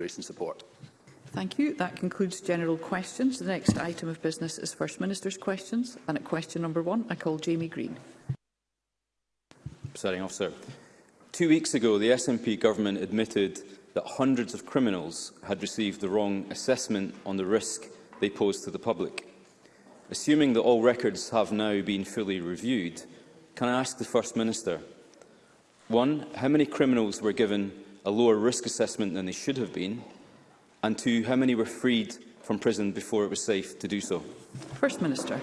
and support. Thank you. That concludes general questions. The next item of business is First Minister's questions. And at question number one, I call Jamie Green. Setting off, sir. two weeks ago, the SNP government admitted that hundreds of criminals had received the wrong assessment on the risk they posed to the public. Assuming that all records have now been fully reviewed, can I ask the First Minister, one, how many criminals were given a lower risk assessment than they should have been? And two, how many were freed from prison before it was safe to do so? First Minister.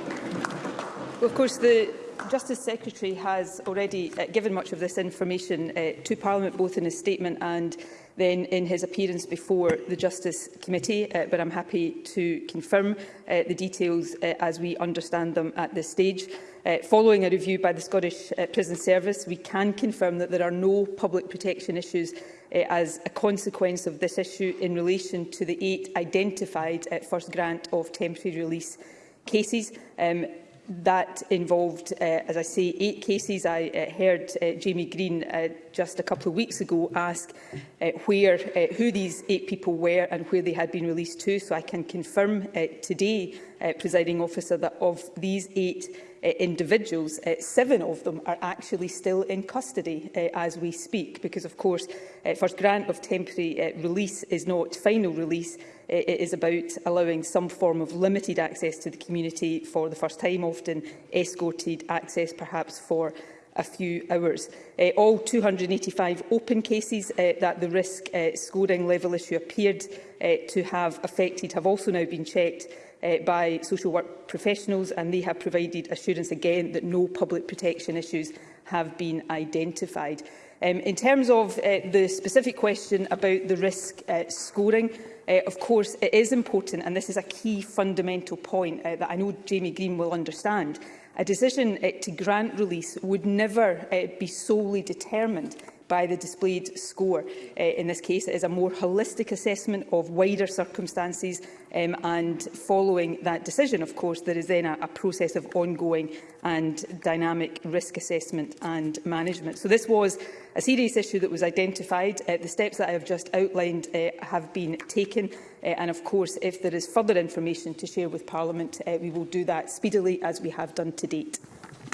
Well, of course, the Justice Secretary has already uh, given much of this information uh, to Parliament, both in his statement and then in his appearance before the Justice Committee, uh, but I'm happy to confirm uh, the details uh, as we understand them at this stage. Uh, following a review by the Scottish uh, Prison Service, we can confirm that there are no public protection issues uh, as a consequence of this issue in relation to the eight identified uh, first grant of temporary release cases. Um, that involved, uh, as I say, eight cases. I uh, heard uh, Jamie Green uh, just a couple of weeks ago ask uh, where, uh, who these eight people were and where they had been released to. So I can confirm uh, today, uh, presiding officer, that of these eight uh, individuals, uh, seven of them are actually still in custody uh, as we speak, because of course uh, first grant of temporary uh, release is not final release, uh, it is about allowing some form of limited access to the community for the first time, often escorted access perhaps for a few hours. Uh, all 285 open cases uh, that the risk uh, scoring level issue appeared uh, to have affected have also now been checked uh, by social work professionals, and they have provided assurance again that no public protection issues have been identified. Um, in terms of uh, the specific question about the risk uh, scoring, uh, of course it is important, and this is a key fundamental point uh, that I know Jamie Green will understand, a decision uh, to grant release would never uh, be solely determined by the displayed score. Uh, in this case, it is a more holistic assessment of wider circumstances um, and following that decision, of course, there is then a, a process of ongoing and dynamic risk assessment and management. So this was a serious issue that was identified. Uh, the steps that I have just outlined uh, have been taken uh, and of course if there is further information to share with Parliament uh, we will do that speedily as we have done to date.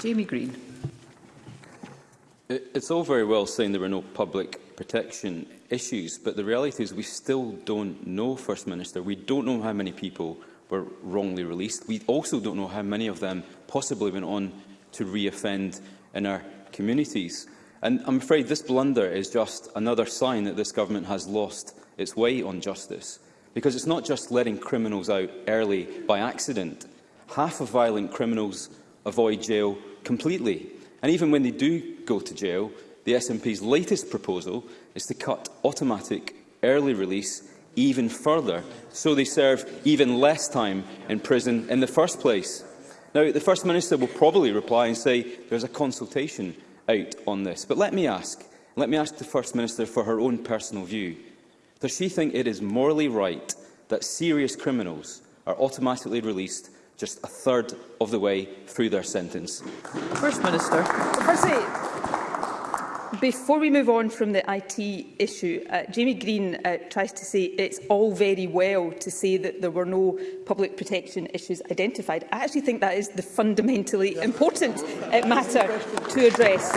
Jamie Green. It's all very well saying there are no public protection issues, but the reality is we still don't know, First Minister. We don't know how many people were wrongly released. We also don't know how many of them possibly went on to re-offend in our communities. And I'm afraid this blunder is just another sign that this government has lost its way on justice. Because it's not just letting criminals out early by accident. Half of violent criminals avoid jail completely. And even when they do go to jail, the SNP's latest proposal is to cut automatic early release even further, so they serve even less time in prison in the first place. Now, the First Minister will probably reply and say there's a consultation out on this. But let me ask, let me ask the First Minister for her own personal view. Does she think it is morally right that serious criminals are automatically released just a third of the way through their sentence. First Minister. Firstly, before we move on from the IT issue, uh, Jamie Green uh, tries to say it's all very well to say that there were no public protection issues identified. I actually think that is the fundamentally yeah. important uh, matter to address.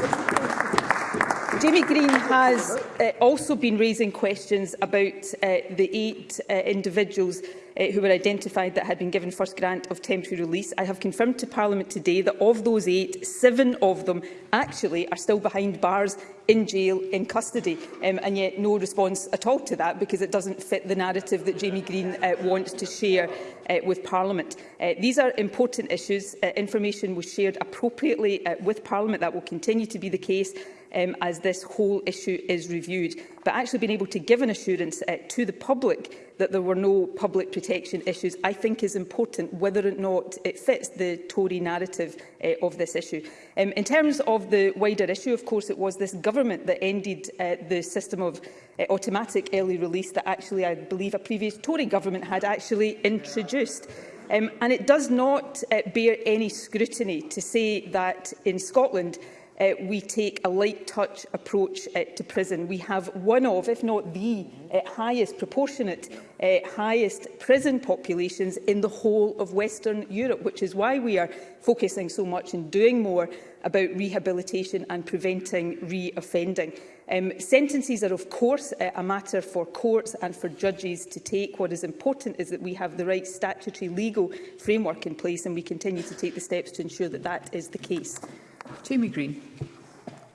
Jamie Green has uh, also been raising questions about uh, the eight uh, individuals uh, who were identified that had been given first grant of temporary release. I have confirmed to Parliament today that of those eight, seven of them actually are still behind bars in jail in custody um, and yet no response at all to that because it doesn't fit the narrative that Jamie Green uh, wants to share uh, with Parliament. Uh, these are important issues. Uh, information was shared appropriately uh, with Parliament. That will continue to be the case um, as this whole issue is reviewed, but actually being able to give an assurance uh, to the public that there were no public protection issues, I think is important, whether or not it fits the Tory narrative uh, of this issue. Um, in terms of the wider issue, of course, it was this government that ended uh, the system of uh, automatic early release that actually, I believe, a previous Tory government had actually introduced. Um, and it does not uh, bear any scrutiny to say that in Scotland, uh, we take a light-touch approach uh, to prison. We have one of, if not the uh, highest proportionate, uh, highest prison populations in the whole of Western Europe, which is why we are focusing so much and doing more about rehabilitation and preventing re-offending. Um, sentences are, of course, uh, a matter for courts and for judges to take. What is important is that we have the right statutory legal framework in place and we continue to take the steps to ensure that that is the case. Jamie Green.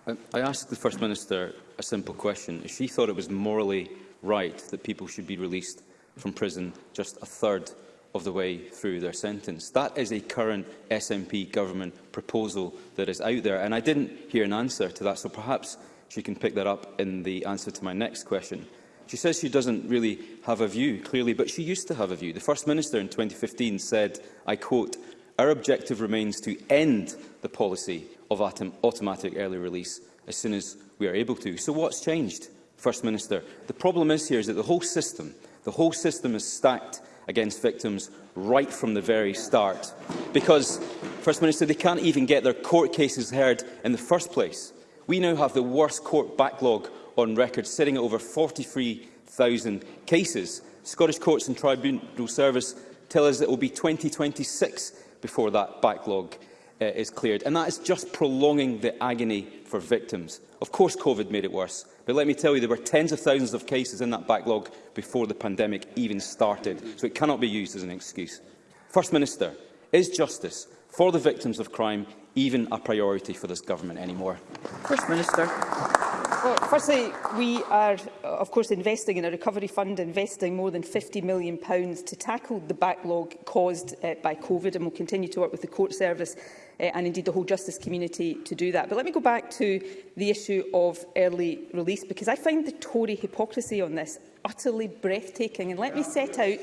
Um, I asked the First Minister a simple question. If she thought it was morally right that people should be released from prison just a third of the way through their sentence. That is a current SNP government proposal that is out there, and I didn't hear an answer to that, so perhaps she can pick that up in the answer to my next question. She says she doesn't really have a view, clearly, but she used to have a view. The First Minister in 2015 said, I quote, our objective remains to end the policy of automatic early release as soon as we are able to. So what's changed, First Minister? The problem is here is that the whole system, the whole system is stacked against victims right from the very start. Because, First Minister, they can't even get their court cases heard in the first place. We now have the worst court backlog on record, sitting at over 43,000 cases. Scottish courts and tribunal service tell us it will be 2026 before that backlog uh, is cleared. And that is just prolonging the agony for victims. Of course, COVID made it worse. But let me tell you, there were tens of thousands of cases in that backlog before the pandemic even started. So it cannot be used as an excuse. First Minister, is justice for the victims of crime even a priority for this government anymore? First Minister. Well, firstly, we are, of course, investing in a recovery fund, investing more than £50 million to tackle the backlog caused uh, by COVID, and we'll continue to work with the court service Eh, and indeed the whole justice community to do that. But let me go back to the issue of early release, because I find the Tory hypocrisy on this utterly breathtaking. And let me set out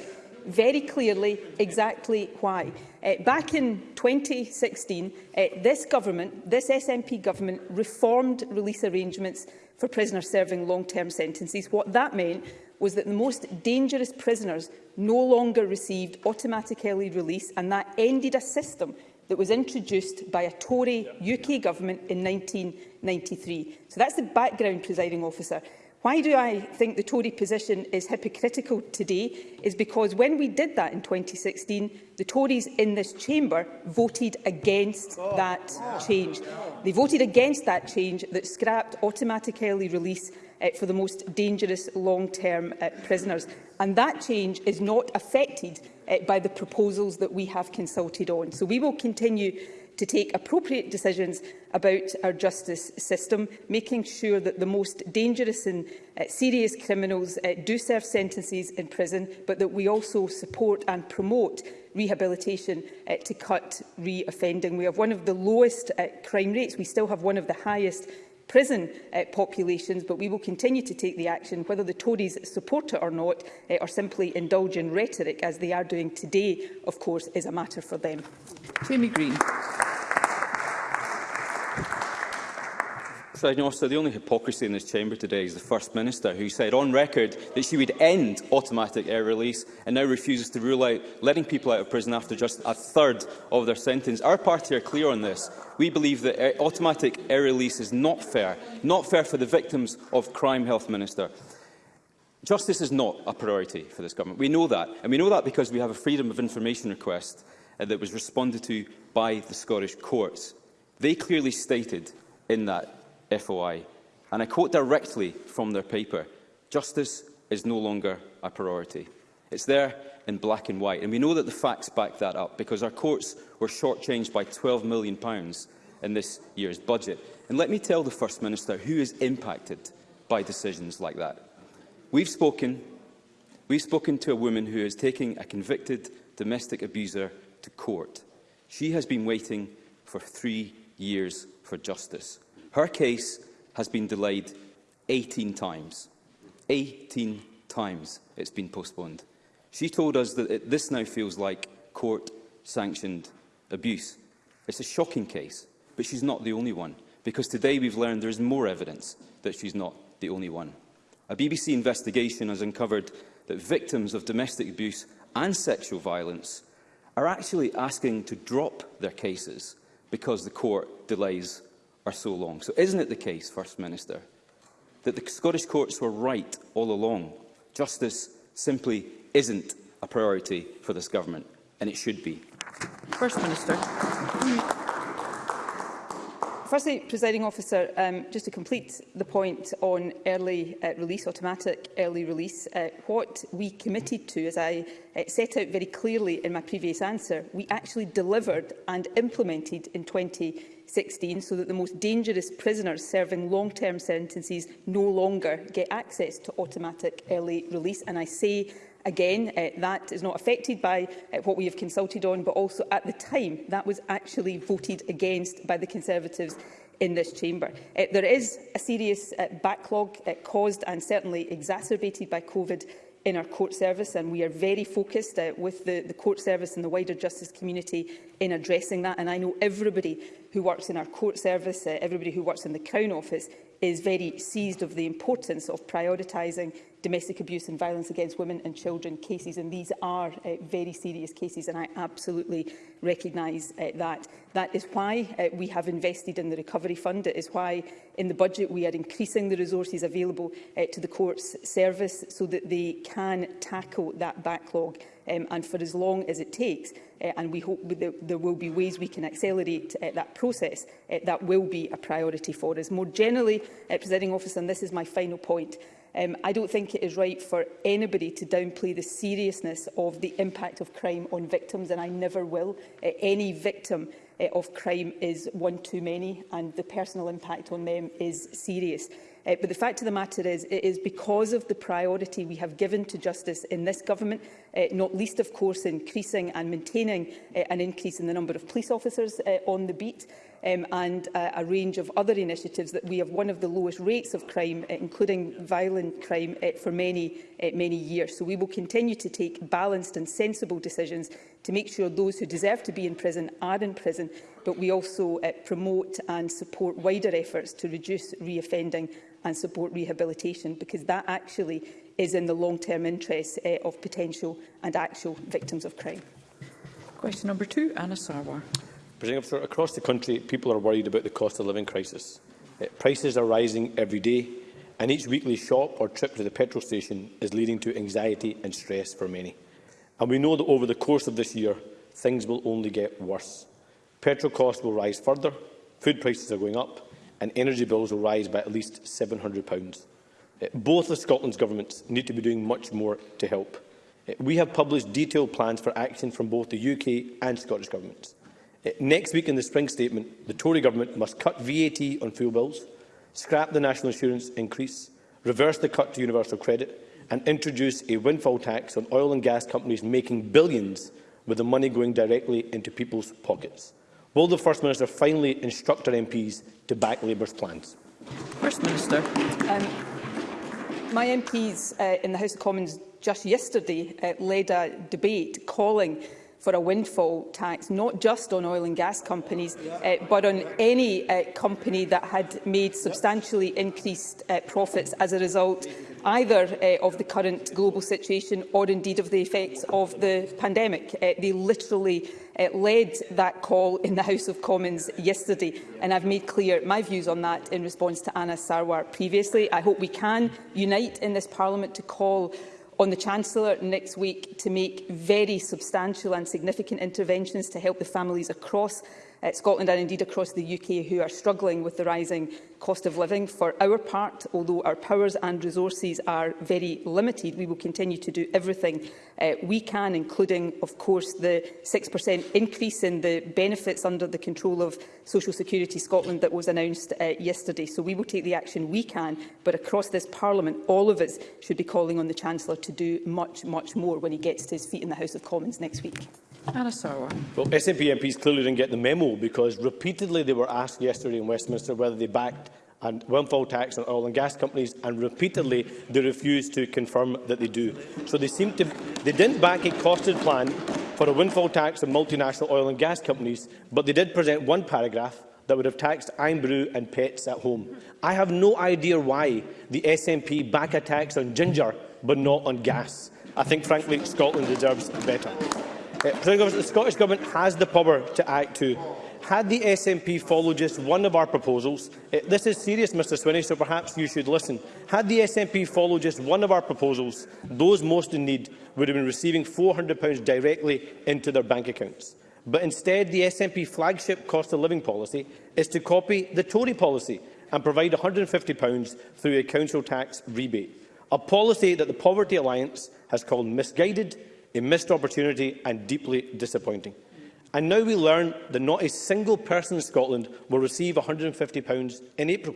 very clearly exactly why. Uh, back in 2016, uh, eh, this government, this SNP government, reformed release arrangements for prisoners serving long-term sentences. What that meant was that the most dangerous prisoners no longer received automatic early release, and that ended a system that was introduced by a Tory UK government in 1993. So that's the background, presiding officer. Why do I think the Tory position is hypocritical today is because when we did that in 2016, the Tories in this chamber voted against oh, that change. They voted against that change that scrapped automatic early release uh, for the most dangerous long-term uh, prisoners and that change is not affected uh, by the proposals that we have consulted on. So we will continue to take appropriate decisions about our justice system, making sure that the most dangerous and uh, serious criminals uh, do serve sentences in prison, but that we also support and promote rehabilitation uh, to cut re-offending. We have one of the lowest uh, crime rates. We still have one of the highest prison uh, populations, but we will continue to take the action, whether the Tories support it or not, uh, or simply indulge in rhetoric, as they are doing today, of course, is a matter for them. Jamie Green. So the only hypocrisy in this chamber today is the First Minister, who said on record that she would end automatic air release and now refuses to rule out letting people out of prison after just a third of their sentence. Our party are clear on this. We believe that automatic air release is not fair, not fair for the victims of crime, Health Minister. Justice is not a priority for this government. We know that, and we know that because we have a Freedom of Information request uh, that was responded to by the Scottish courts. They clearly stated in that FOI, and I quote directly from their paper, justice is no longer a priority. It's there in black and white. And we know that the facts back that up because our courts were shortchanged by £12 million in this year's budget. And let me tell the First Minister who is impacted by decisions like that. We've spoken, we've spoken to a woman who is taking a convicted domestic abuser to court. She has been waiting for three years for justice. Her case has been delayed 18 times. 18 times it's been postponed. She told us that it, this now feels like court-sanctioned abuse. It's a shocking case, but she's not the only one, because today we've learned there is more evidence that she's not the only one. A BBC investigation has uncovered that victims of domestic abuse and sexual violence are actually asking to drop their cases because the court delays are so long. So isn't it the case, First Minister, that the Scottish courts were right all along? Justice simply isn't a priority for this government, and it should be. First Minister. Firstly, presiding officer, um, just to complete the point on early uh, release, automatic early release, uh, what we committed to, as I uh, set out very clearly in my previous answer, we actually delivered and implemented in 2020 16 so that the most dangerous prisoners serving long-term sentences no longer get access to automatic early release. And I say again, uh, that is not affected by uh, what we have consulted on, but also at the time that was actually voted against by the Conservatives in this chamber. Uh, there is a serious uh, backlog uh, caused and certainly exacerbated by COVID in our court service, and we are very focused uh, with the, the court service and the wider justice community in addressing that. And I know everybody who works in our court service, uh, everybody who works in the Crown Office, is very seized of the importance of prioritising domestic abuse and violence against women and children cases, and these are uh, very serious cases, and I absolutely recognise uh, that. That is why uh, we have invested in the Recovery Fund. It is why in the budget we are increasing the resources available uh, to the courts service so that they can tackle that backlog um, and for as long as it takes. Uh, and we hope that there will be ways we can accelerate uh, that process. Uh, that will be a priority for us. More generally, uh, Presiding Officer, and this is my final point, Um, I don't think it is right for anybody to downplay the seriousness of the impact of crime on victims, and I never will. Uh, any victim uh, of crime is one too many, and the personal impact on them is serious. Uh, but the fact of the matter is, it is because of the priority we have given to justice in this government, uh, not least, of course, increasing and maintaining uh, an increase in the number of police officers uh, on the beat, um, and uh, a range of other initiatives that we have one of the lowest rates of crime, uh, including violent crime, uh, for many, uh, many years. So we will continue to take balanced and sensible decisions to make sure those who deserve to be in prison are in prison, but we also uh, promote and support wider efforts to reduce reoffending and support rehabilitation, because that actually is in the long-term interests uh, of potential and actual victims of crime. Question number two, Anna Sarwar. Presiding across the country, people are worried about the cost of living crisis. Uh, prices are rising every day, and each weekly shop or trip to the petrol station is leading to anxiety and stress for many. And we know that over the course of this year, things will only get worse. Petrol costs will rise further, food prices are going up, and energy bills will rise by at least £700. Uh, both of Scotland's governments need to be doing much more to help. Uh, we have published detailed plans for action from both the UK and Scottish governments. Eh, next week in the spring statement, the Tory government must cut VAT on fuel bills, scrap the national insurance increase, reverse the cut to universal credit and introduce a windfall tax on oil and gas companies making billions with the money going directly into people's pockets. Will the First Minister finally instruct our MPs to back Labour's plans? First Minister. Um, my MPs uh, in the House of Commons just yesterday uh, led a debate calling for a windfall tax, not just on oil and gas companies, uh, but on any uh, company that had made substantially increased uh, profits as a result either uh, of the current global situation or indeed of the effects of the pandemic. Uh, they literally uh, led that call in the House of Commons yesterday and I've made clear my views on that in response to Anna Sarwar previously. I hope we can unite in this Parliament to call on the Chancellor next week to make very substantial and significant interventions to help the families across uh, Scotland and indeed across the UK who are struggling with the rising cost of living. For our part, although our powers and resources are very limited, we will continue to do everything uh, we can, including, of course, the 6% increase in the benefits under the control of Social Security Scotland that was announced uh, yesterday. So we will take the action we can, but across this Parliament, all of us should be calling on the Chancellor to do much, much more when he gets to his feet in the House of Commons next week. Arasawa. Well, SNP MPs clearly didn't get the memo because repeatedly they were asked yesterday in Westminster whether they backed and windfall tax on oil and gas companies, and repeatedly they refused to confirm that they do. So they seem to they didn't back a costed plan for a windfall tax on multinational oil and gas companies, but they did present one paragraph that would have taxed iron and pets at home. I have no idea why the SNP back a tax on ginger but not on gas. I think, frankly, Scotland deserves better the Scottish Government has the power to act too. Had the SNP followed just one of our proposals, eh, this is serious, Mr Swinney, so perhaps you should listen. Had the SNP followed just one of our proposals, those most in need would have been receiving £400 directly into their bank accounts. But instead, the SNP flagship cost of living policy is to copy the Tory policy and provide £150 through a council tax rebate, a policy that the Poverty Alliance has called misguided a missed opportunity and deeply disappointing. And now we learn that not a single person in Scotland will receive £150 in April.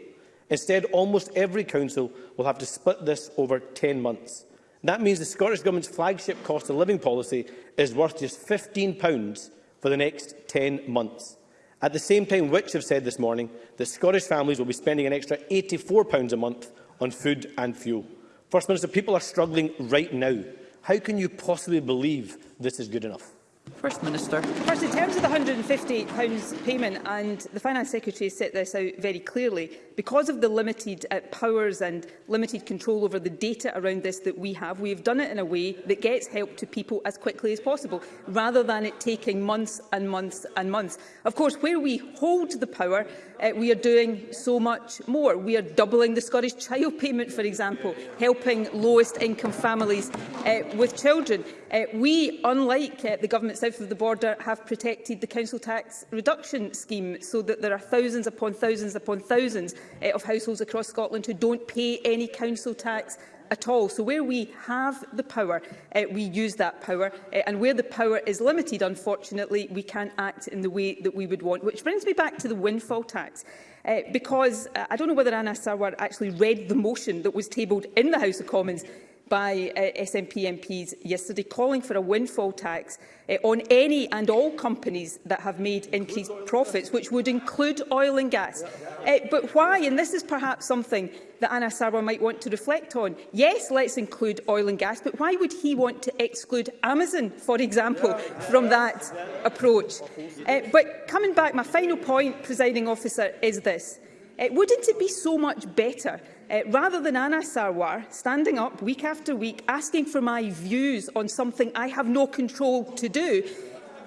Instead, almost every council will have to split this over 10 months. That means the Scottish Government's flagship cost of living policy is worth just £15 for the next 10 months. At the same time, Which have said this morning that Scottish families will be spending an extra £84 a month on food and fuel. First Minister, people are struggling right now. How can you possibly believe this is good enough? First Minister. First, in terms of the £150 payment, and the Finance Secretary has set this out very clearly, because of the limited uh, powers and limited control over the data around this that we have, we have done it in a way that gets help to people as quickly as possible, rather than it taking months and months and months. Of course, where we hold the power, uh, we are doing so much more. We are doubling the Scottish child payment, for example, helping lowest income families uh, with children. Uh, we, unlike uh, the government south of the border, have protected the council tax reduction scheme so that there are thousands upon thousands upon thousands uh, of households across Scotland who don't pay any council tax at all. So where we have the power, uh, we use that power. Uh, and where the power is limited, unfortunately, we can't act in the way that we would want. Which brings me back to the windfall tax. Uh, because uh, I don't know whether Anna Sarwar actually read the motion that was tabled in the House of Commons by uh, SNP MPs yesterday calling for a windfall tax uh, on any and all companies that have made increased profits, which would include oil and gas. Uh, but why, and this is perhaps something that Anna Sarwar might want to reflect on, yes, let's include oil and gas, but why would he want to exclude Amazon, for example, from that approach? Uh, but coming back, my final point, presiding officer, is this. Uh, wouldn't it be so much better uh, rather than Anna Sarwar standing up week after week asking for my views on something I have no control to do,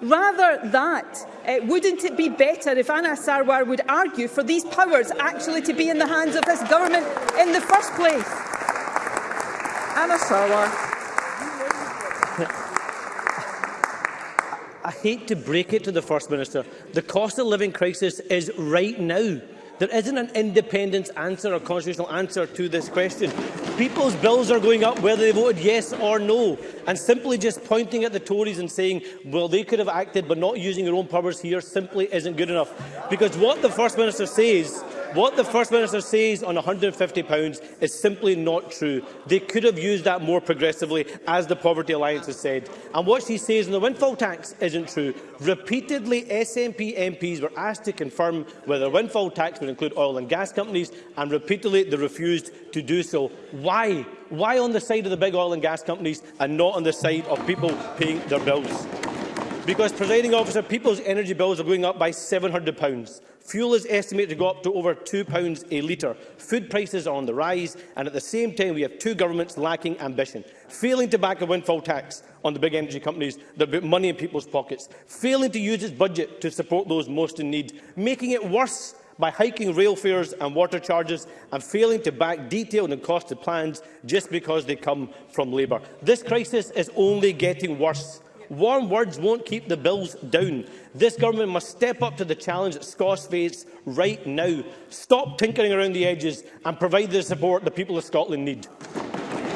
Rather that, uh, wouldn't it be better if Anna Sarwar would argue for these powers actually to be in the hands of this government in the first place? Anna Sarwar. I hate to break it to the First Minister. The cost of living crisis is right now. There isn't an independent answer or constitutional answer to this question. People's bills are going up whether they voted yes or no. And simply just pointing at the Tories and saying, well, they could have acted but not using your own powers here simply isn't good enough. Because what the First Minister says What the First Minister says on £150 is simply not true. They could have used that more progressively, as the Poverty Alliance has said. And what she says on the windfall tax isn't true. Repeatedly, SNP MPs were asked to confirm whether windfall tax would include oil and gas companies, and repeatedly they refused to do so. Why? Why on the side of the big oil and gas companies and not on the side of people paying their bills? Because, presiding officer, people's energy bills are going up by £700. Fuel is estimated to go up to over £2 a litre. Food prices are on the rise, and at the same time we have two governments lacking ambition, failing to back a windfall tax on the big energy companies that put money in people's pockets, failing to use its budget to support those most in need, making it worse by hiking rail fares and water charges and failing to back detailed and costed plans just because they come from Labour. This crisis is only getting worse Warm words won't keep the bills down. This government must step up to the challenge that Scots face right now. Stop tinkering around the edges and provide the support the people of Scotland need.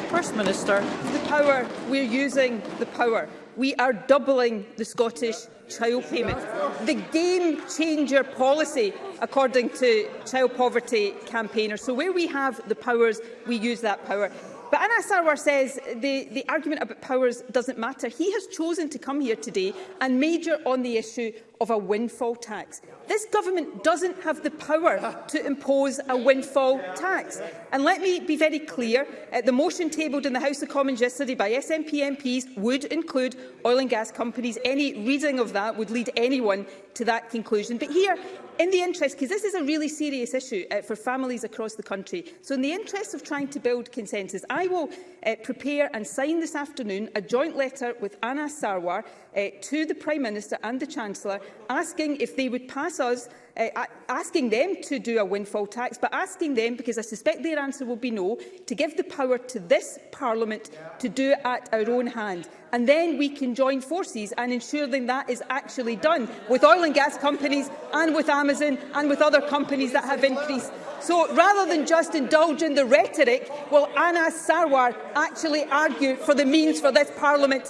First Minister, the power, we're using the power. We are doubling the Scottish child payment. The game changer policy, according to child poverty campaigners. So where we have the powers, we use that power. But Anas Sarwar says the, the argument about powers doesn't matter. He has chosen to come here today and major on the issue of a windfall tax. This government doesn't have the power to impose a windfall tax. And let me be very clear, uh, the motion tabled in the House of Commons yesterday by SNP MPs would include oil and gas companies. Any reading of that would lead anyone to that conclusion. But here, in the interest, because this is a really serious issue uh, for families across the country, so in the interest of trying to build consensus, I will uh, prepare and sign this afternoon a joint letter with Anna Sarwar uh, to the Prime Minister and the Chancellor asking if they would pass us, uh, asking them to do a windfall tax, but asking them, because I suspect their answer will be no, to give the power to this Parliament to do it at our own hand. And then we can join forces and ensure that that is actually done with oil and gas companies and with Amazon and with other companies that have increased So rather than just indulge in the rhetoric, will Anna Sarwar actually argue for the means for this Parliament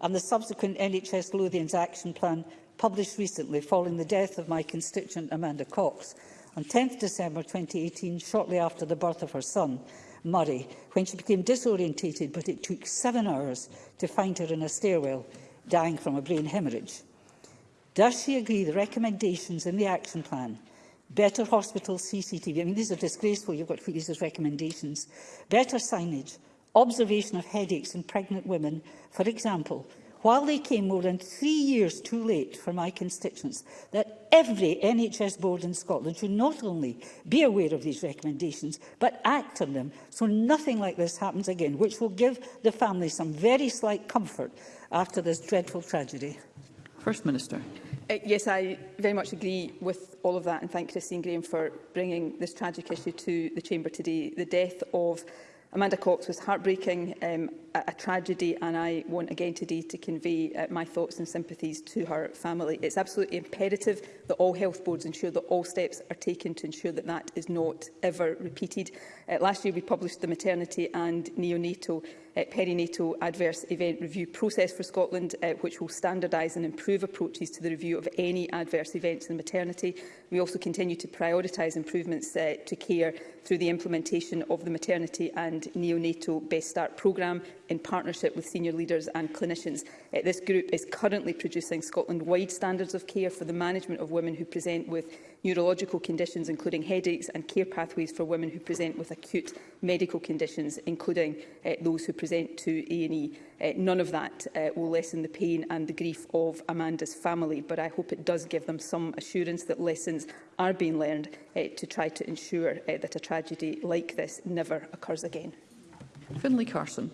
and the subsequent NHS Lothian's Action Plan published recently following the death of my constituent Amanda Cox on 10 December 2018, shortly after the birth of her son. Murray when she became disorientated, but it took seven hours to find her in a stairwell, dying from a brain hemorrhage. Does she agree the recommendations in the action plan better hospital CCTV. I mean, these are disgraceful. You've got to put these as recommendations. Better signage, observation of headaches in pregnant women, for example, while they came more than three years too late for my constituents, that every NHS board in Scotland should not only be aware of these recommendations, but act on them so nothing like this happens again, which will give the family some very slight comfort after this dreadful tragedy. First Minister. Uh, yes, I very much agree with all of that and thank Christine Graham for bringing this tragic issue to the Chamber today. The death of Amanda Cox was heartbreaking, um, a, a tragedy, and I want again today to convey uh, my thoughts and sympathies to her family. It's absolutely imperative that all health boards ensure that all steps are taken to ensure that that is not ever repeated. Uh, last year we published the maternity and neonatal uh, perinatal adverse event review process for Scotland, uh, which will standardise and improve approaches to the review of any adverse events in maternity. We also continue to prioritise improvements uh, to care through the implementation of the maternity and neonatal Best Start programme in partnership with senior leaders and clinicians. Uh, this group is currently producing Scotland-wide standards of care for the management of women who present with neurological conditions, including headaches and care pathways for women who present with acute medical conditions, including uh, those who present to A&E. Uh, none of that uh, will lessen the pain and the grief of Amanda's family, but I hope it does give them some assurance that lessons are being learned uh, to try to ensure uh, that a tragedy like this never occurs again. Finlay Carson.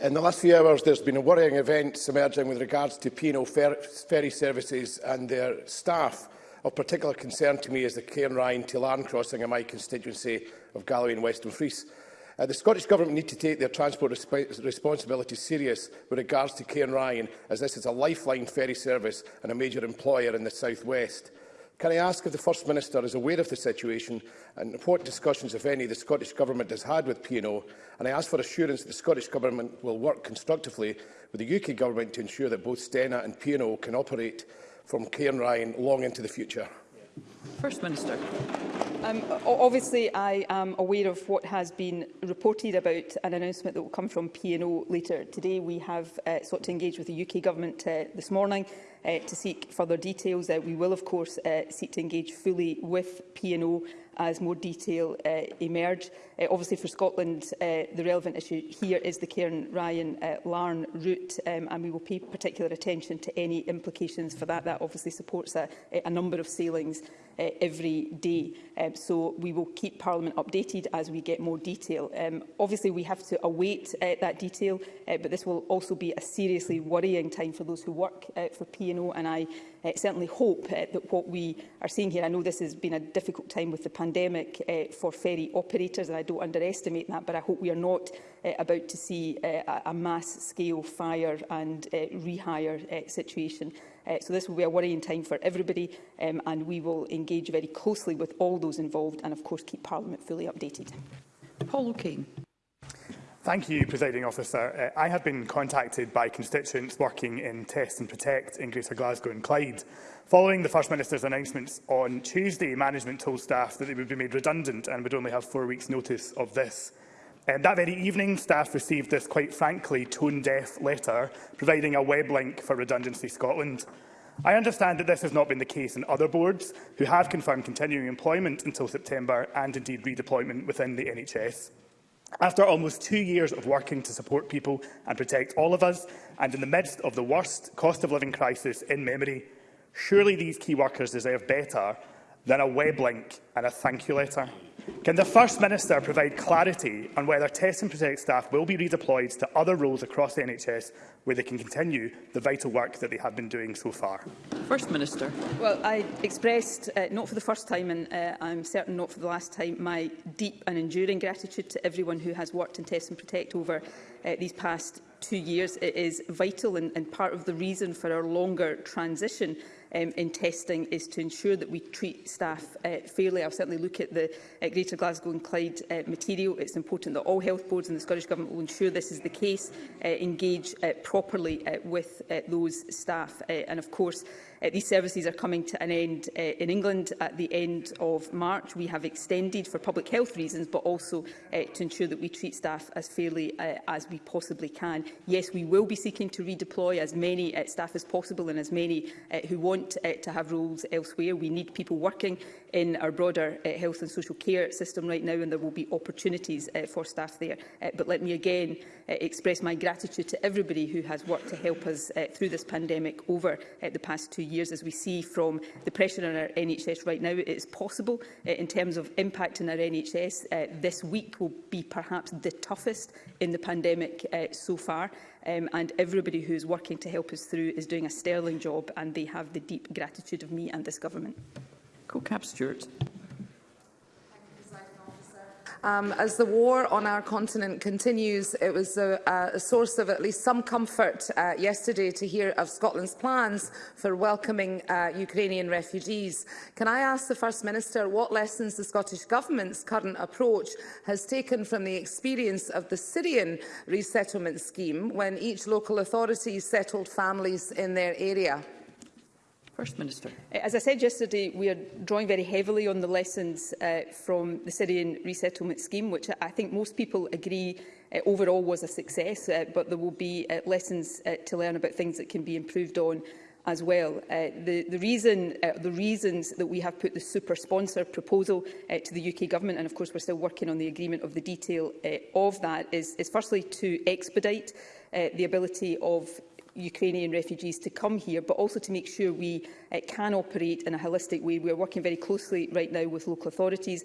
In the last few hours, there's been a worrying events emerging with regards to P&O fer ferry services and their staff. Of particular concern to me is the Cairnryan to Larn crossing in my constituency of Galloway and Western Fries. Uh, the Scottish Government need to take their transport resp responsibility serious with regards to Cairnryan, as this is a lifeline ferry service and a major employer in the south west. Can I ask if the First Minister is aware of the situation and what discussions, if any, the Scottish Government has had with P&O? And I ask for assurance that the Scottish Government will work constructively with the UK Government to ensure that both Stena and P&O can operate from Cairnryan long into the future. First Minister. Um, obviously, I am aware of what has been reported about an announcement that will come from P&O later today. We have uh, sought to engage with the UK Government uh, this morning uh, to seek further details. Uh, we will, of course, uh, seek to engage fully with P&O as more detail uh, emerge. Uh, obviously, for Scotland, uh, the relevant issue here is the Cairn-Ryan-Larn uh, route, um, and we will pay particular attention to any implications for that. That obviously supports a, a number of sailings uh, every day. Um, so we will keep Parliament updated as we get more detail. Um, obviously, we have to await uh, that detail, uh, but this will also be a seriously worrying time for those who work uh, for P&O, and I uh, certainly hope uh, that what we are seeing here, I know this has been a difficult time with the pandemic uh, for ferry operators, and I don't underestimate that, but I hope we are not uh, about to see uh, a mass-scale fire and uh, rehire uh, situation. Uh, so this will be a worrying time for everybody um, and we will engage very closely with all those involved and of course keep Parliament fully updated. Paul O'Kane. Thank you, Presiding Officer. Uh, I have been contacted by constituents working in Test and Protect in Greater Glasgow and Clyde. Following the First Minister's announcements on Tuesday, management told staff that they would be made redundant and would only have four weeks' notice of this. Um, that very evening, staff received this, quite frankly, tone-deaf letter providing a web link for Redundancy Scotland. I understand that this has not been the case in other boards, who have confirmed continuing employment until September and indeed redeployment within the NHS. After almost two years of working to support people and protect all of us, and in the midst of the worst cost of living crisis in memory, surely these key workers deserve better than a web link and a thank you letter? Can the First Minister provide clarity on whether Test and Protect staff will be redeployed to other roles across the NHS where they can continue the vital work that they have been doing so far? First Minister. Well, I expressed, uh, not for the first time and uh, I'm certain not for the last time, my deep and enduring gratitude to everyone who has worked in Test and Protect over uh, these past two years. It is vital and, and part of the reason for our longer transition um, in testing is to ensure that we treat staff uh, fairly. I'll certainly look at the uh, Greater Glasgow and Clyde uh, material. It's important that all health boards and the Scottish Government will ensure this is the case, uh, engage uh, properly uh, with uh, those staff. Uh, and of course, Uh, these services are coming to an end uh, in England at the end of March. We have extended for public health reasons, but also uh, to ensure that we treat staff as fairly uh, as we possibly can. Yes, we will be seeking to redeploy as many uh, staff as possible and as many uh, who want uh, to have roles elsewhere. We need people working in our broader uh, health and social care system right now, and there will be opportunities uh, for staff there. Uh, but let me again uh, express my gratitude to everybody who has worked to help us uh, through this pandemic over uh, the past two years, as we see from the pressure on our NHS right now, it's possible uh, in terms of impact on our NHS. Uh, this week will be perhaps the toughest in the pandemic uh, so far. Um, and everybody who is working to help us through is doing a sterling job and they have the deep gratitude of me and this government. co cap, Stewart. Um, as the war on our continent continues, it was a, a source of at least some comfort uh, yesterday to hear of Scotland's plans for welcoming uh, Ukrainian refugees. Can I ask the First Minister what lessons the Scottish Government's current approach has taken from the experience of the Syrian resettlement scheme when each local authority settled families in their area? First Minister. As I said yesterday, we are drawing very heavily on the lessons uh, from the Syrian resettlement scheme, which I think most people agree uh, overall was a success, uh, but there will be uh, lessons uh, to learn about things that can be improved on as well. Uh, the, the, reason, uh, the reasons that we have put the super sponsor proposal uh, to the UK Government, and of course we're still working on the agreement of the detail uh, of that, is, is firstly to expedite uh, the ability of Ukrainian refugees to come here, but also to make sure we uh, can operate in a holistic way. We are working very closely right now with local authorities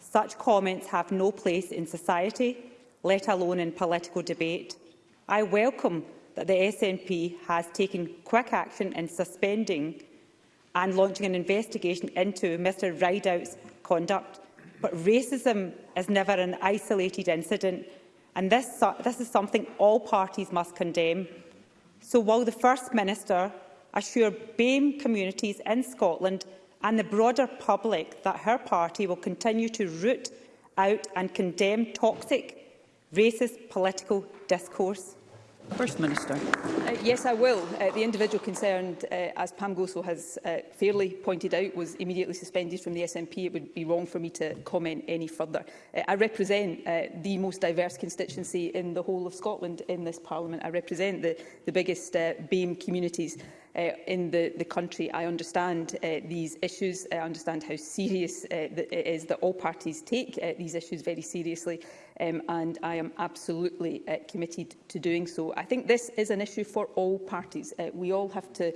Such comments have no place in society, let alone in political debate. I welcome that the SNP has taken quick action in suspending and launching an investigation into Mr Rideout's conduct. But racism is never an isolated incident, and this, this is something all parties must condemn. So while the First Minister assure BAME communities in Scotland and the broader public that her party will continue to root out and condemn toxic, racist political discourse? First Minister. Uh, yes, I will. Uh, the individual concerned, uh, as Pam Goso has uh, fairly pointed out, was immediately suspended from the SNP. It would be wrong for me to comment any further. Uh, I represent uh, the most diverse constituency in the whole of Scotland in this Parliament. I represent the, the biggest uh, BAME communities uh, in the, the country. I understand uh, these issues. I understand how serious uh, it is that all parties take uh, these issues very seriously, um, and I am absolutely uh, committed to doing so. I think this is an issue for all parties. Uh, we all have to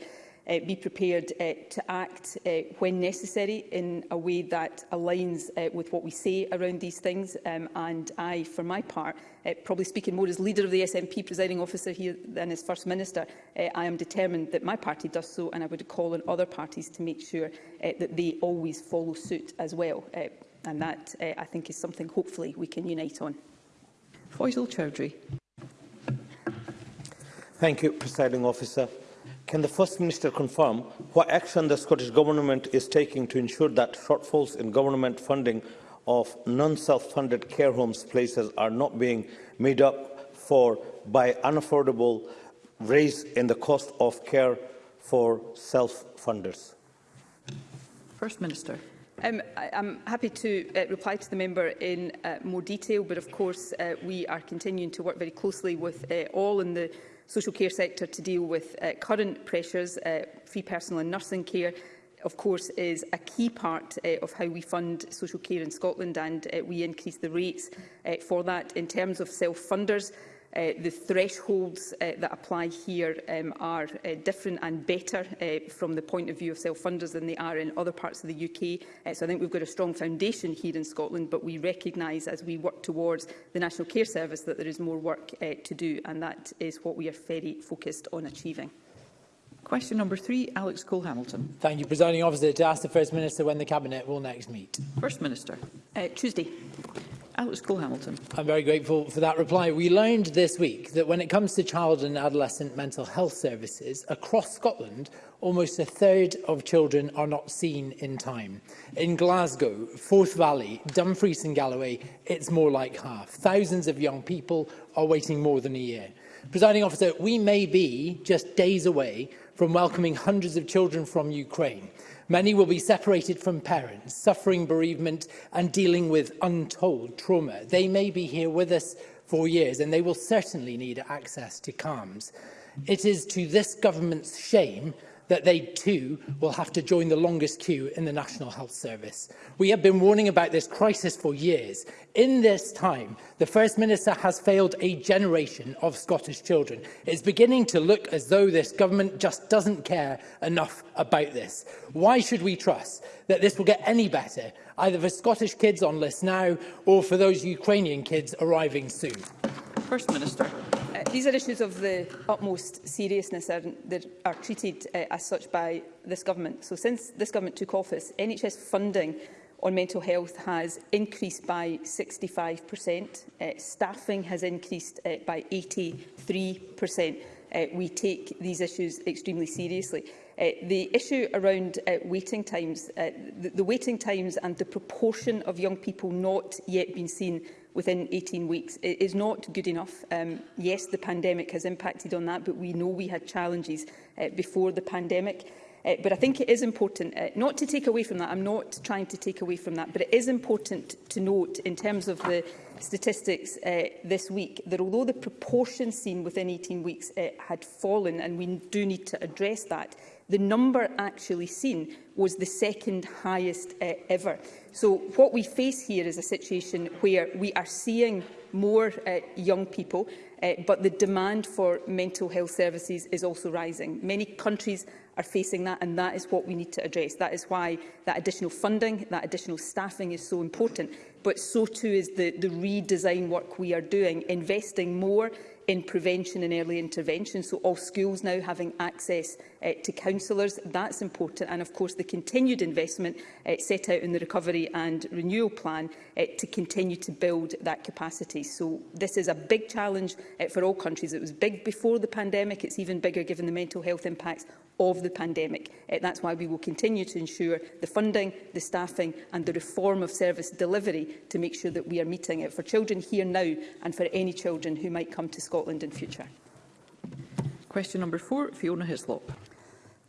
uh, be prepared uh, to act uh, when necessary in a way that aligns uh, with what we say around these things. Um, and I, for my part, uh, probably speaking more as leader of the SNP presiding officer here than as First Minister, uh, I am determined that my party does so and I would call on other parties to make sure uh, that they always follow suit as well. Uh, and that, uh, I think, is something hopefully we can unite on. Faisal Chowdhury. Thank you, Presiding Officer. Can the First Minister confirm what action the Scottish Government is taking to ensure that shortfalls in government funding of non-self-funded care homes places are not being made up for by unaffordable raise in the cost of care for self-funders? First Minister. Um, I, I'm happy to uh, reply to the member in uh, more detail, but of course uh, we are continuing to work very closely with uh, all in the social care sector to deal with uh, current pressures. Uh, free personal and nursing care, of course, is a key part uh, of how we fund social care in Scotland and uh, we increase the rates uh, for that. In terms of self-funders, Uh, the thresholds uh, that apply here um, are uh, different and better uh, from the point of view of self-funders than they are in other parts of the UK. Uh, so I think we've got a strong foundation here in Scotland, but we recognise as we work towards the National Care Service that there is more work uh, to do, and that is what we are very focused on achieving. Question number three, Alex Cole-Hamilton. Thank you, Presiding Officer. To ask the First Minister when the Cabinet will next meet. First Minister. Uh, Tuesday. Alex Cole-Hamilton. I'm very grateful for that reply. We learned this week that when it comes to child and adolescent mental health services, across Scotland, almost a third of children are not seen in time. In Glasgow, Forth Valley, Dumfries and Galloway, it's more like half. Thousands of young people are waiting more than a year. Presiding officer, we may be just days away from welcoming hundreds of children from Ukraine Many will be separated from parents, suffering bereavement and dealing with untold trauma. They may be here with us for years and they will certainly need access to CALMS. It is to this government's shame that they too will have to join the longest queue in the National Health Service. We have been warning about this crisis for years. In this time, the First Minister has failed a generation of Scottish children. It's beginning to look as though this government just doesn't care enough about this. Why should we trust that this will get any better, either for Scottish kids on list now or for those Ukrainian kids arriving soon? First Minister uh, these are issues of the utmost seriousness and they are treated uh, as such by this government. So since this government took office, NHS funding on mental health has increased by 65%. Uh, eh, staffing has increased uh, by 83%. Uh, we take these issues extremely seriously. Uh, the issue around uh, waiting times, uh, the, the waiting times and the proportion of young people not yet being seen within 18 weeks. It is not good enough. Um, yes, the pandemic has impacted on that, but we know we had challenges uh, before the pandemic. Uh, but I think it is important, uh, not to take away from that, I'm not trying to take away from that, but it is important to note in terms of the statistics uh, this week that although the proportion seen within 18 weeks uh, had fallen, and we do need to address that, the number actually seen was the second highest uh, ever. So what we face here is a situation where we are seeing more uh, young people, uh, but the demand for mental health services is also rising. Many countries are facing that, and that is what we need to address. That is why that additional funding, that additional staffing is so important. But so too is the, the redesign work we are doing, investing more in prevention and early intervention, so all schools now having access uh, to councillors. That's important. And, of course, the continued investment uh, set out in the Recovery and Renewal Plan uh, to continue to build that capacity. So this is a big challenge uh, for all countries. It was big before the pandemic. It's even bigger given the mental health impacts of the pandemic. Uh, that's why we will continue to ensure the funding, the staffing and the reform of service delivery to make sure that we are meeting it for children here now and for any children who might come to Scotland in future. Question number four, Fiona Hislop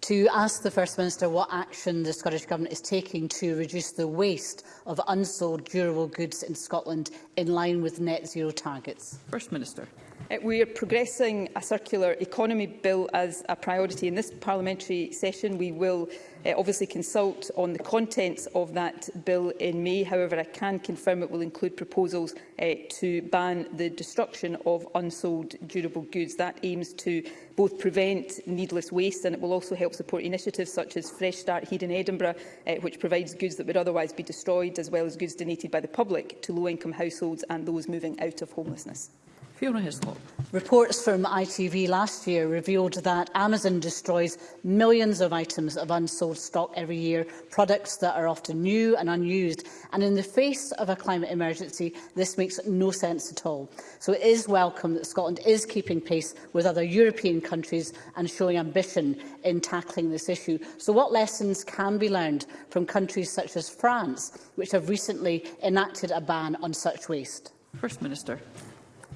to ask the First Minister what action the Scottish Government is taking to reduce the waste of unsold durable goods in Scotland in line with net zero targets. First Minister. Uh, we are progressing a circular economy bill as a priority. In this parliamentary session, we will uh, obviously consult on the contents of that bill in May. However, I can confirm it will include proposals uh, to ban the destruction of unsold durable goods. That aims to both prevent needless waste and it will also help support initiatives such as Fresh Start here in Edinburgh, uh, which provides goods that would otherwise be destroyed, as well as goods donated by the public to low-income households and those moving out of homelessness. Fiona Hislop. Reports from ITV last year revealed that Amazon destroys millions of items of unsold stock every year, products that are often new and unused. And in the face of a climate emergency, this makes no sense at all. So it is welcome that Scotland is keeping pace with other European countries and showing ambition in tackling this issue. So what lessons can be learned from countries such as France, which have recently enacted a ban on such waste? First Minister.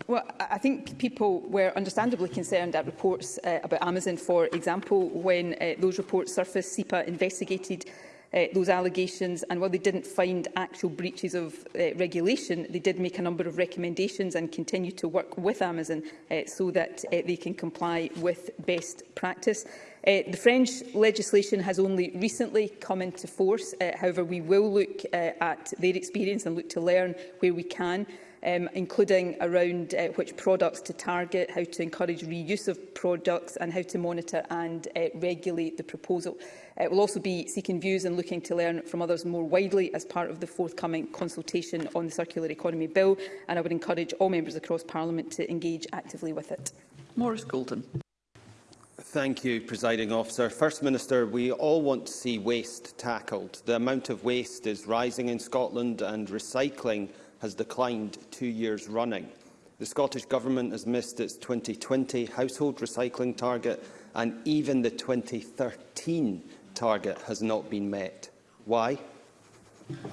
Well, I think people were understandably concerned at reports uh, about Amazon, for example, when uh, those reports surfaced, SEPA investigated uh, those allegations and while they didn't find actual breaches of uh, regulation, they did make a number of recommendations and continue to work with Amazon uh, so that uh, they can comply with best practice. Uh, the French legislation has only recently come into force. Uh, however, we will look uh, at their experience and look to learn where we can um, including around uh, which products to target, how to encourage reuse of products and how to monitor and uh, regulate the proposal. It uh, will also be seeking views and looking to learn from others more widely as part of the forthcoming consultation on the Circular Economy Bill, and I would encourage all members across Parliament to engage actively with it. Morris Golden. Thank you, Presiding Officer. First Minister, we all want to see waste tackled. The amount of waste is rising in Scotland and recycling has declined two years running. The Scottish Government has missed its 2020 household recycling target and even the 2013 target has not been met. Why?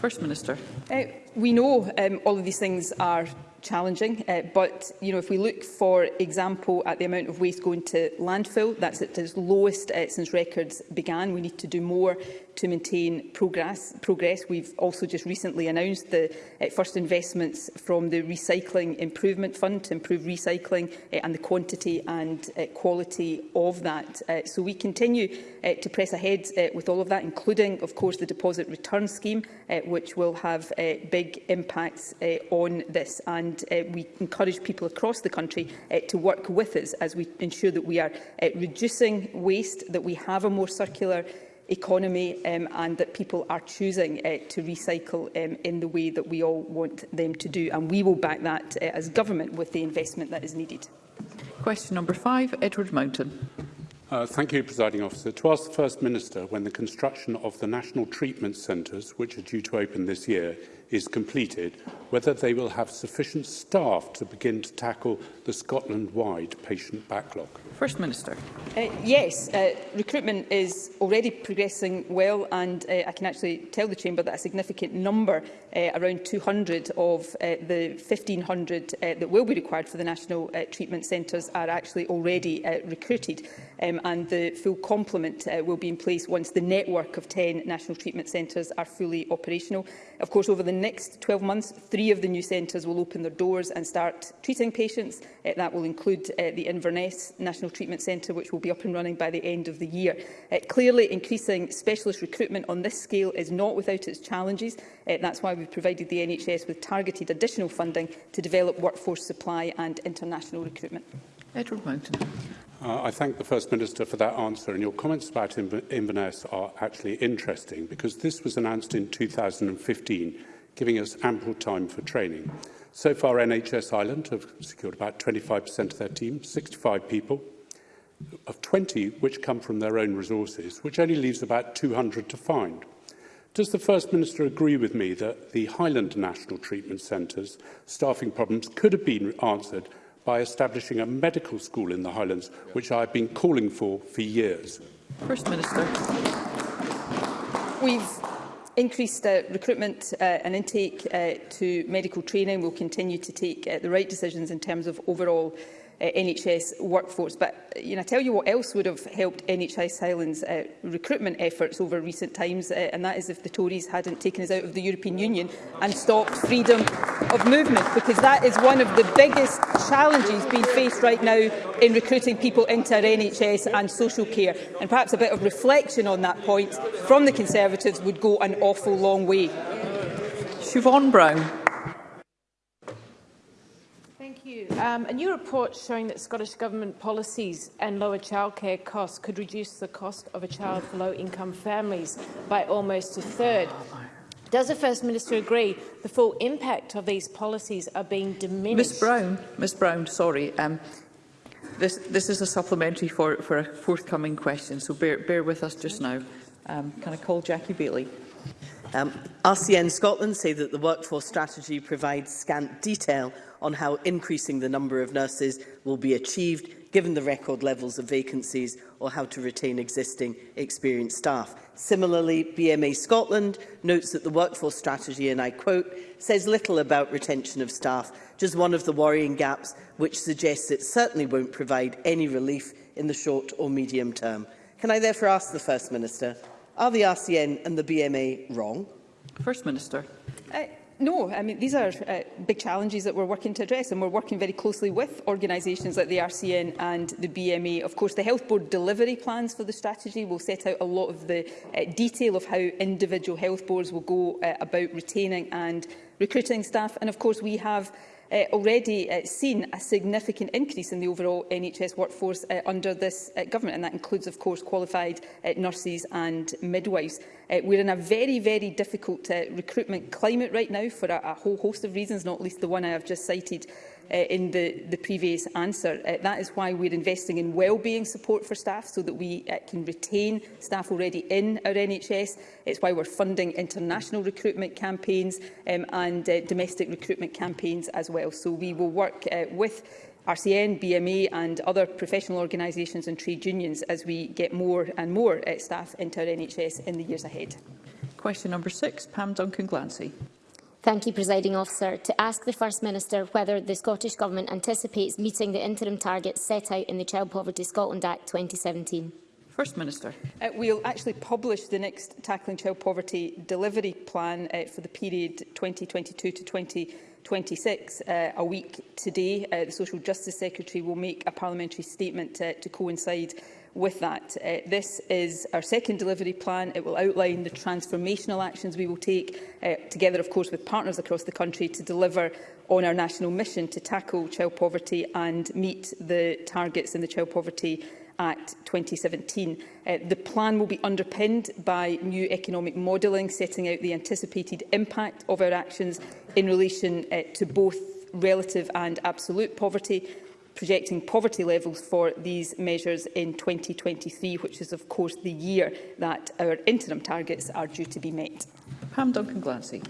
First Minister. Uh, we know um, all of these things are challenging, uh, but you know, if we look, for example, at the amount of waste going to landfill, that's at its lowest uh, since records began. We need to do more to maintain progress. progress. We've also just recently announced the uh, first investments from the Recycling Improvement Fund to improve recycling uh, and the quantity and uh, quality of that. Uh, so we continue uh, to press ahead uh, with all of that, including, of course, the deposit return scheme, uh, which will have uh, big impacts uh, on this. And uh, we encourage people across the country uh, to work with us as we ensure that we are uh, reducing waste, that we have a more circular economy um, and that people are choosing uh, to recycle um, in the way that we all want them to do. And we will back that uh, as government with the investment that is needed. Question number five, Edward Mountain. Uh, thank you, Presiding Officer. To ask the First Minister when the construction of the National Treatment Centres, which are due to open this year, is completed, whether they will have sufficient staff to begin to tackle the Scotland-wide patient backlog. First Minister. Uh, yes, uh, recruitment is already progressing well and uh, I can actually tell the Chamber that a significant number uh, around 200 of uh, the 1,500 uh, that will be required for the National uh, Treatment Centres are actually already uh, recruited um, and the full complement uh, will be in place once the network of 10 National Treatment Centres are fully operational. Of course, over the next 12 months, three of the new centres will open their doors and start treating patients. Uh, that will include uh, the Inverness National Treatment Centre, which will be up and running by the end of the year. Uh, clearly, increasing specialist recruitment on this scale is not without its challenges. Uh, that's why we provided the NHS with targeted additional funding to develop workforce supply and international recruitment. Edward Mountain. Uh, I thank the First Minister for that answer, and your comments about Inverness are actually interesting because this was announced in 2015, giving us ample time for training. So far, NHS Ireland have secured about 25% of their team, 65 people, of 20 which come from their own resources, which only leaves about 200 to find. Does the First Minister agree with me that the Highland National Treatment Centre's staffing problems could have been answered by establishing a medical school in the Highlands, which I've been calling for for years? First Minister. We've increased uh, recruitment uh, and intake uh, to medical training. We'll continue to take uh, the right decisions in terms of overall Uh, NHS workforce. But uh, you know, I tell you what else would have helped NHS Highlands uh, recruitment efforts over recent times, uh, and that is if the Tories hadn't taken us out of the European Union and stopped freedom of movement, because that is one of the biggest challenges being faced right now in recruiting people into our NHS and social care. And perhaps a bit of reflection on that point from the Conservatives would go an awful long way. Siobhan Brown you. Um, a new report showing that Scottish Government policies and lower childcare costs could reduce the cost of a child for low-income families by almost a third. Does the First Minister agree the full impact of these policies are being diminished? Ms Brown, Ms Brown, sorry. Um, this, this is a supplementary for, for a forthcoming question, so bear, bear with us just now. Um, can I call Jackie Bailey? Um, RCN Scotland say that the workforce strategy provides scant detail on how increasing the number of nurses will be achieved given the record levels of vacancies or how to retain existing experienced staff. Similarly, BMA Scotland notes that the workforce strategy, and I quote, says little about retention of staff, just one of the worrying gaps which suggests it certainly won't provide any relief in the short or medium term. Can I therefore ask the First Minister, are the RCN and the BMA wrong? First Minister. Uh, no, I mean, these are uh, big challenges that we're working to address and we're working very closely with organisations like the RCN and the BMA. Of course, the Health Board delivery plans for the strategy will set out a lot of the uh, detail of how individual health boards will go uh, about retaining and recruiting staff. And of course, we have uh, already uh, seen a significant increase in the overall NHS workforce uh, under this uh, government, and that includes, of course, qualified uh, nurses and midwives. Uh, we're in a very, very difficult uh, recruitment climate right now for a, a whole host of reasons, not least the one I have just cited uh, in the, the previous answer. Uh, that is why we're investing in wellbeing support for staff so that we uh, can retain staff already in our NHS. It's why we're funding international recruitment campaigns um, and uh, domestic recruitment campaigns as well. So we will work uh, with RCN, BMA and other professional organisations and trade unions as we get more and more uh, staff into our NHS in the years ahead. Question number six, Pam Duncan-Glancy. Thank you, Presiding Officer. To ask the First Minister whether the Scottish Government anticipates meeting the interim targets set out in the Child Poverty Scotland Act 2017. First Minister. Uh, we'll actually publish the next Tackling Child Poverty delivery plan uh, for the period 2022 to 2026 uh, a week today. Uh, the Social Justice Secretary will make a parliamentary statement uh, to coincide with that. Uh, this is our second delivery plan. It will outline the transformational actions we will take, uh, together of course with partners across the country, to deliver on our national mission to tackle child poverty and meet the targets in the Child Poverty Act 2017. Uh, the plan will be underpinned by new economic modelling, setting out the anticipated impact of our actions in relation uh, to both relative and absolute poverty, projecting poverty levels for these measures in 2023, which is, of course, the year that our interim targets are due to be met. Pam Duncan-Glancy.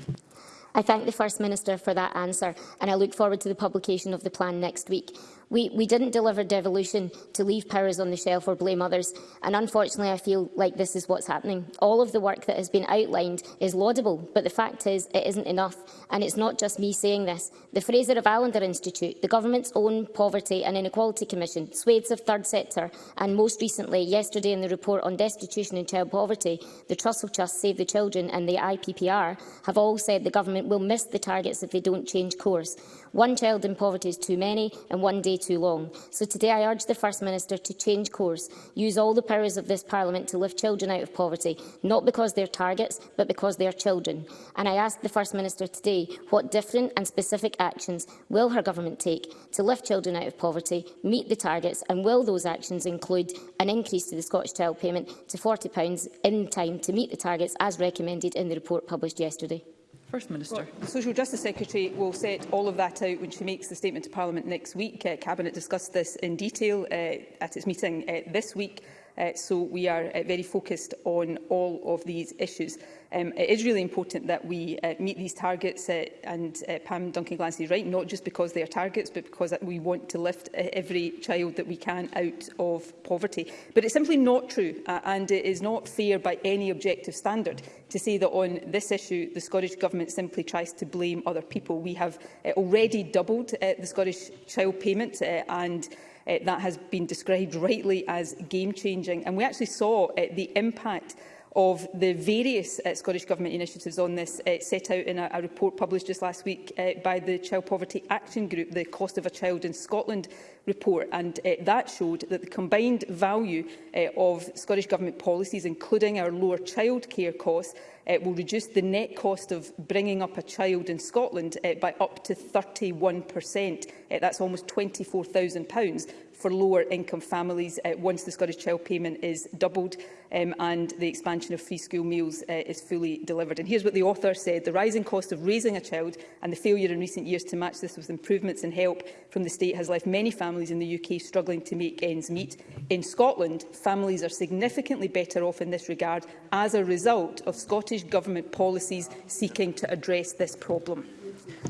I thank the First Minister for that answer and I look forward to the publication of the plan next week. We, we didn't deliver devolution to leave powers on the shelf or blame others, and unfortunately I feel like this is what's happening. All of the work that has been outlined is laudable, but the fact is it isn't enough, and it's not just me saying this. The Fraser of Allender Institute, the government's own Poverty and Inequality Commission, swathes of third sector, and most recently, yesterday in the report on destitution and child poverty, the Trust of Trust, Save the Children and the IPPR have all said the government will miss the targets if they don't change course. One child in poverty is too many, and one day too long. So today I urge the First Minister to change course, use all the powers of this Parliament to lift children out of poverty, not because they're targets, but because they are children. And I ask the First Minister today what different and specific actions will her government take to lift children out of poverty, meet the targets, and will those actions include an increase to the Scottish Child Payment to £40 in time to meet the targets as recommended in the report published yesterday? First Minister. Well, the Social Justice Secretary will set all of that out when she makes the statement to Parliament next week. Uh, Cabinet discussed this in detail uh, at its meeting uh, this week. Uh, so we are uh, very focused on all of these issues. Um, it is really important that we uh, meet these targets, uh, and uh, Pam Duncan-Glancy is right, not just because they are targets, but because we want to lift uh, every child that we can out of poverty. But it's simply not true, uh, and it is not fair by any objective standard to say that on this issue, the Scottish Government simply tries to blame other people. We have uh, already doubled uh, the Scottish child payment, uh, and uh, that has been described rightly as game-changing. And we actually saw uh, the impact of the various uh, Scottish Government initiatives on this uh, set out in a, a report published just last week uh, by the Child Poverty Action Group, the Cost of a Child in Scotland report. And uh, that showed that the combined value uh, of Scottish Government policies, including our lower childcare costs, uh, will reduce the net cost of bringing up a child in Scotland uh, by up to 31%. Uh, that's almost £24,000 for lower income families uh, once the Scottish Child Payment is doubled um, and the expansion of free school meals uh, is fully delivered. And here's what the author said. The rising cost of raising a child and the failure in recent years to match this with improvements and help from the state has left many families in the UK struggling to make ends meet. In Scotland, families are significantly better off in this regard as a result of Scottish British Government policies seeking to address this problem?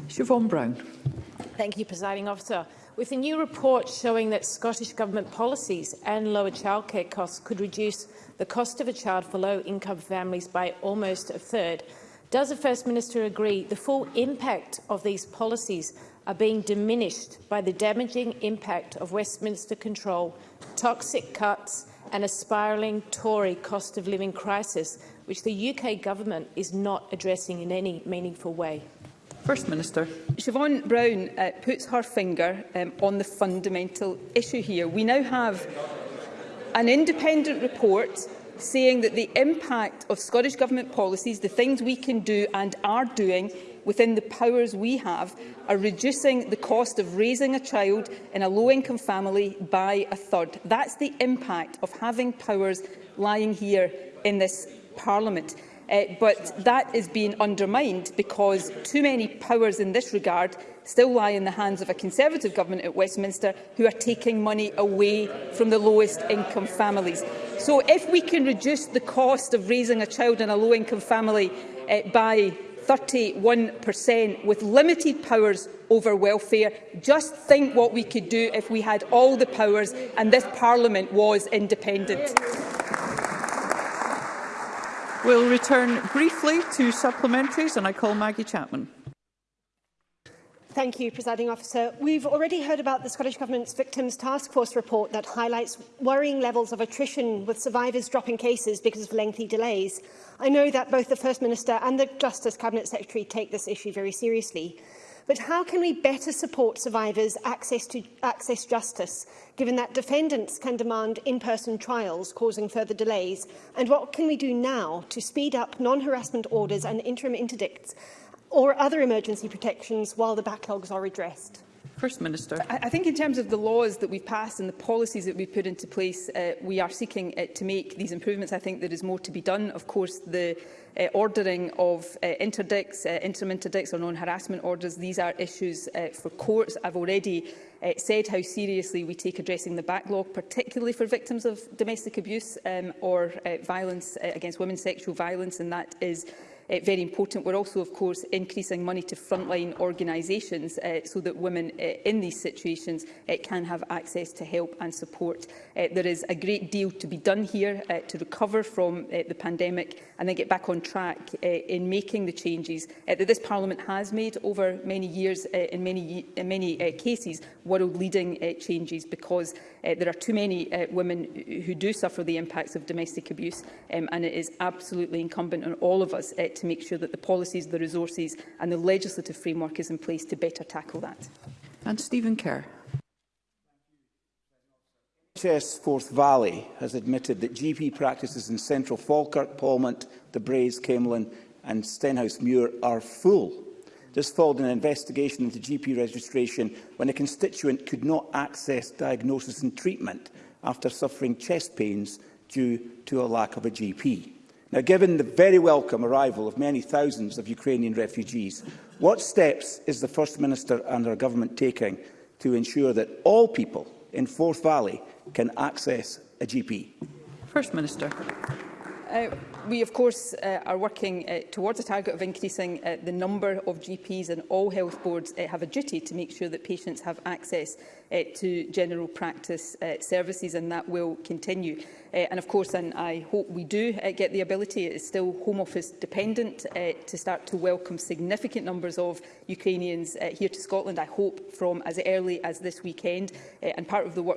Siobhan Brown. Thank you, Presiding Officer. With a new report showing that Scottish Government policies and lower childcare costs could reduce the cost of a child for low-income families by almost a third, does the First Minister agree the full impact of these policies are being diminished by the damaging impact of Westminster control, toxic cuts and a spiralling Tory cost of living crisis, which the UK government is not addressing in any meaningful way? First Minister. Siobhan Brown uh, puts her finger um, on the fundamental issue here. We now have an independent report saying that the impact of Scottish Government policies, the things we can do and are doing, within the powers we have are reducing the cost of raising a child in a low-income family by a third. That's the impact of having powers lying here in this Parliament. Uh, but that is being undermined because too many powers in this regard still lie in the hands of a Conservative government at Westminster who are taking money away from the lowest income families. So if we can reduce the cost of raising a child in a low income family uh, by 31% with limited powers over welfare. Just think what we could do if we had all the powers and this Parliament was independent. We'll return briefly to supplementaries and I call Maggie Chapman. Thank you, Presiding Officer. We've already heard about the Scottish Government's Victims Task Force report that highlights worrying levels of attrition with survivors dropping cases because of lengthy delays. I know that both the First Minister and the Justice Cabinet Secretary take this issue very seriously. But how can we better support survivors' access to access justice, given that defendants can demand in-person trials, causing further delays? And what can we do now to speed up non-harassment orders and interim interdicts or other emergency protections while the backlogs are addressed? First Minister. I, I think in terms of the laws that we've passed and the policies that we've put into place, uh, we are seeking uh, to make these improvements. I think there is more to be done. Of course, the uh, ordering of uh, interdicts, uh, interim interdicts or non-harassment orders, these are issues uh, for courts. I've already uh, said how seriously we take addressing the backlog, particularly for victims of domestic abuse um, or uh, violence uh, against women, sexual violence, and that is uh, very important. We're also, of course, increasing money to frontline organisations uh, so that women uh, in these situations uh, can have access to help and support. Uh, there is a great deal to be done here uh, to recover from uh, the pandemic and then get back on track uh, in making the changes uh, that this Parliament has made over many years uh, in many, in many uh, cases, world-leading uh, changes because uh, there are too many uh, women who do suffer the impacts of domestic abuse um, and it is absolutely incumbent on all of us uh, to make sure that the policies, the resources and the legislative framework is in place to better tackle that. And Stephen Kerr. NHS Forth Valley has admitted that GP practices in central Falkirk, Palmont, the Braes, Camelin and Stenhousemuir are full. This followed an investigation into GP registration when a constituent could not access diagnosis and treatment after suffering chest pains due to a lack of a GP. Now, given the very welcome arrival of many thousands of Ukrainian refugees, what steps is the First Minister and her government taking to ensure that all people in Forth Valley can access a GP? First Minister. Uh, we, of course, uh, are working uh, towards a target of increasing uh, the number of GPs and all health boards uh, have a duty to make sure that patients have access uh, to general practice uh, services and that will continue. Uh, and of course, and I hope we do uh, get the ability, it is still Home Office dependent, uh, to start to welcome significant numbers of Ukrainians uh, here to Scotland, I hope from as early as this weekend. Uh, and part of the work